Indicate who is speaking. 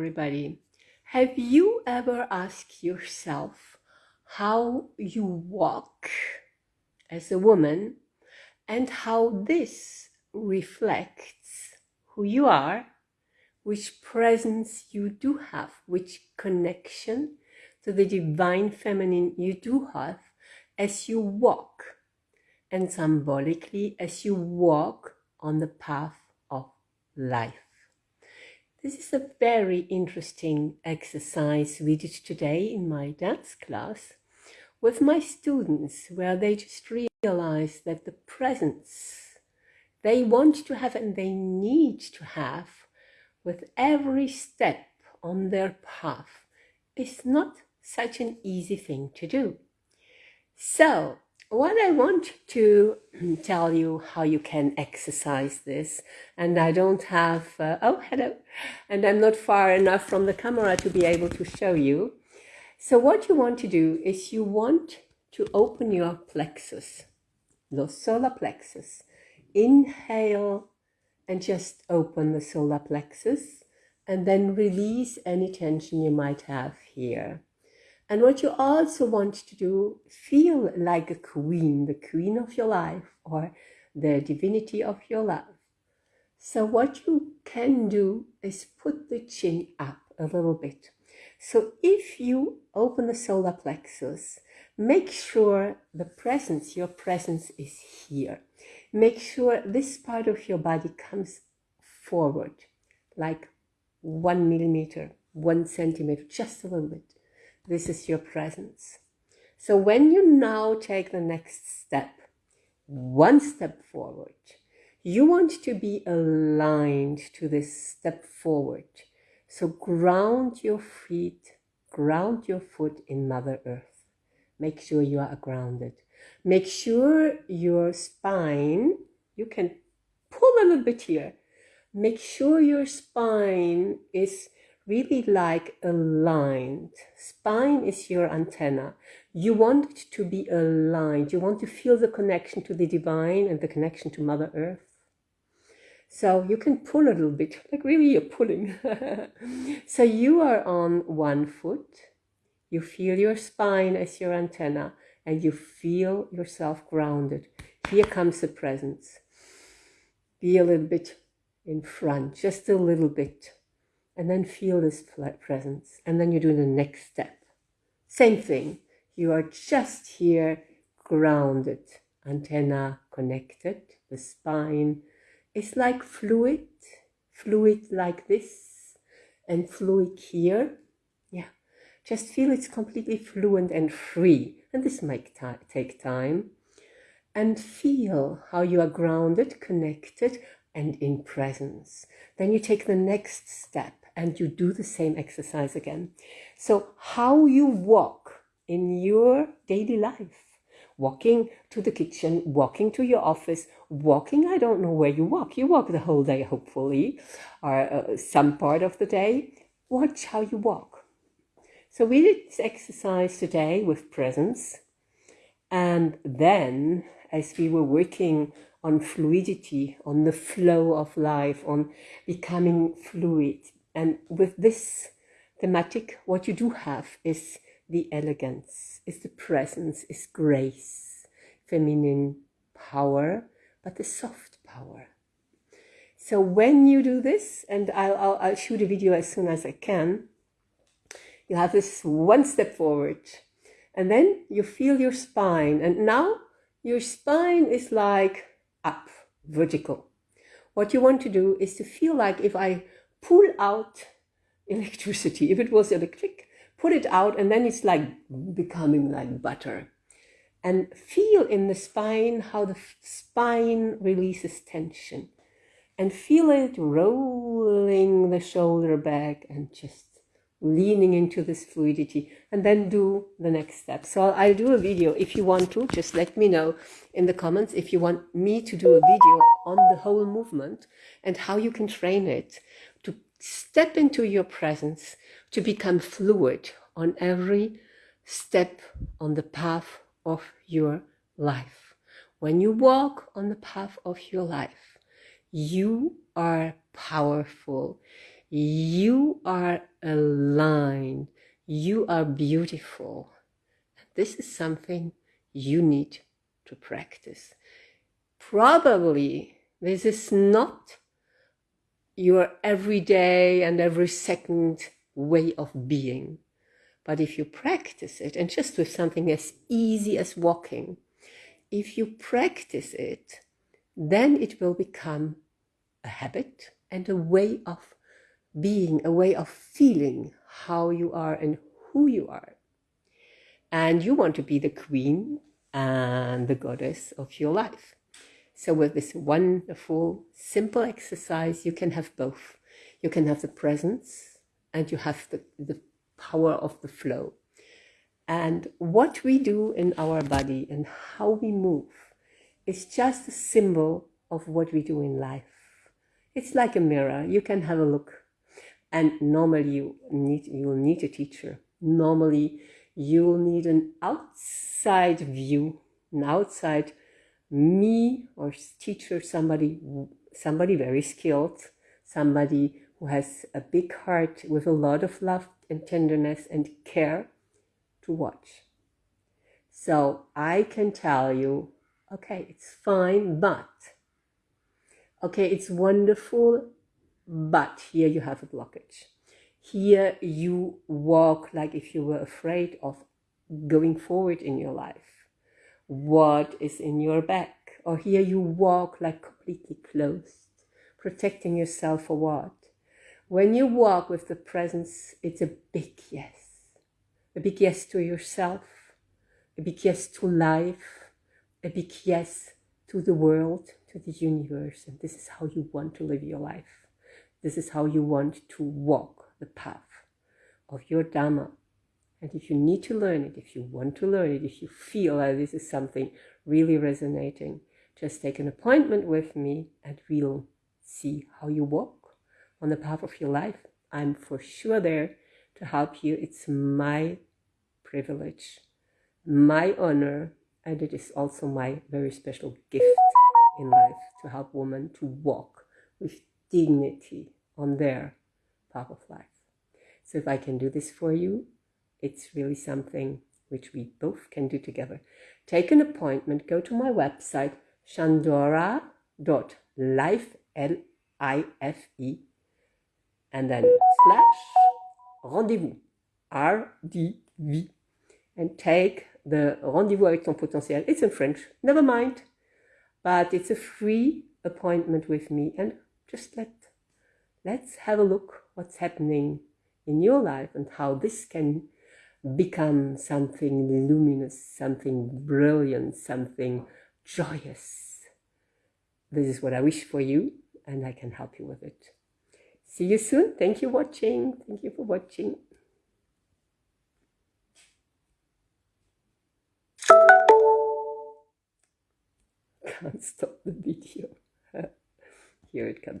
Speaker 1: everybody. Have you ever asked yourself how you walk as a woman and how this reflects who you are, which presence you do have, which connection to the divine feminine you do have as you walk, and symbolically as you walk on the path of life. This is a very interesting exercise we did today in my dance class with my students, where they just realized that the presence they want to have and they need to have with every step on their path is not such an easy thing to do. So what I want to tell you how you can exercise this, and I don't have, uh, oh, hello, and I'm not far enough from the camera to be able to show you. So what you want to do is you want to open your plexus, the solar plexus. Inhale and just open the solar plexus and then release any tension you might have here. And what you also want to do, feel like a queen, the queen of your life or the divinity of your love. So what you can do is put the chin up a little bit. So if you open the solar plexus, make sure the presence, your presence is here. Make sure this part of your body comes forward, like one millimeter, one centimeter, just a little bit. This is your presence. So when you now take the next step, one step forward, you want to be aligned to this step forward. So ground your feet, ground your foot in Mother Earth. Make sure you are grounded. Make sure your spine, you can pull a little bit here. Make sure your spine is really like aligned. Spine is your antenna. You want it to be aligned. You want to feel the connection to the divine and the connection to Mother Earth. So you can pull a little bit, like really you're pulling. so you are on one foot. You feel your spine as your antenna and you feel yourself grounded. Here comes the presence. Be a little bit in front, just a little bit and then feel this presence. And then you do the next step. Same thing. You are just here grounded, antenna connected, the spine is like fluid, fluid like this, and fluid here. Yeah, just feel it's completely fluent and free. And this might take time. And feel how you are grounded, connected, and in presence. Then you take the next step and you do the same exercise again. So how you walk in your daily life, walking to the kitchen, walking to your office, walking, I don't know where you walk. You walk the whole day, hopefully, or uh, some part of the day. Watch how you walk. So we did this exercise today with presence. And then as we were working on fluidity, on the flow of life, on becoming fluid, and with this thematic, what you do have is the elegance, is the presence, is grace, feminine power, but the soft power. So when you do this, and I'll, I'll, I'll shoot a video as soon as I can, you have this one step forward, and then you feel your spine, and now your spine is like up, vertical. What you want to do is to feel like if I pull out electricity. If it was electric, put it out and then it's like becoming like butter. And feel in the spine how the spine releases tension. And feel it rolling the shoulder back and just leaning into this fluidity and then do the next step. So I'll do a video if you want to, just let me know in the comments if you want me to do a video on the whole movement and how you can train it step into your presence, to become fluid on every step on the path of your life. When you walk on the path of your life, you are powerful. You are aligned. You are beautiful. This is something you need to practice. Probably this is not your everyday and every second way of being. But if you practice it, and just with something as easy as walking, if you practice it, then it will become a habit and a way of being, a way of feeling how you are and who you are. And you want to be the queen and the goddess of your life. So with this wonderful, simple exercise, you can have both. You can have the presence and you have the, the power of the flow. And what we do in our body and how we move is just a symbol of what we do in life. It's like a mirror. You can have a look. And normally you need, you'll need a teacher. Normally you'll need an outside view, an outside me or teacher, somebody, somebody very skilled, somebody who has a big heart with a lot of love and tenderness and care to watch. So I can tell you, okay, it's fine, but, okay, it's wonderful, but here you have a blockage. Here you walk like if you were afraid of going forward in your life what is in your back. Or here you walk like completely closed, protecting yourself for what? When you walk with the presence, it's a big yes. A big yes to yourself, a big yes to life, a big yes to the world, to the universe. And this is how you want to live your life. This is how you want to walk the path of your Dharma, and if you need to learn it, if you want to learn it, if you feel that this is something really resonating, just take an appointment with me and we'll see how you walk on the path of your life. I'm for sure there to help you. It's my privilege, my honor, and it is also my very special gift in life to help women to walk with dignity on their path of life. So if I can do this for you, it's really something which we both can do together. Take an appointment, go to my website, shandora.life, L-I-F-E, and then slash rendezvous, R-D-V, and take the rendezvous avec ton potentiel. It's in French, never mind, but it's a free appointment with me and just let, let's have a look what's happening in your life and how this can become something luminous, something brilliant, something joyous. This is what I wish for you, and I can help you with it. See you soon. Thank you for watching. Thank you for watching. Can't stop the video. Here it comes.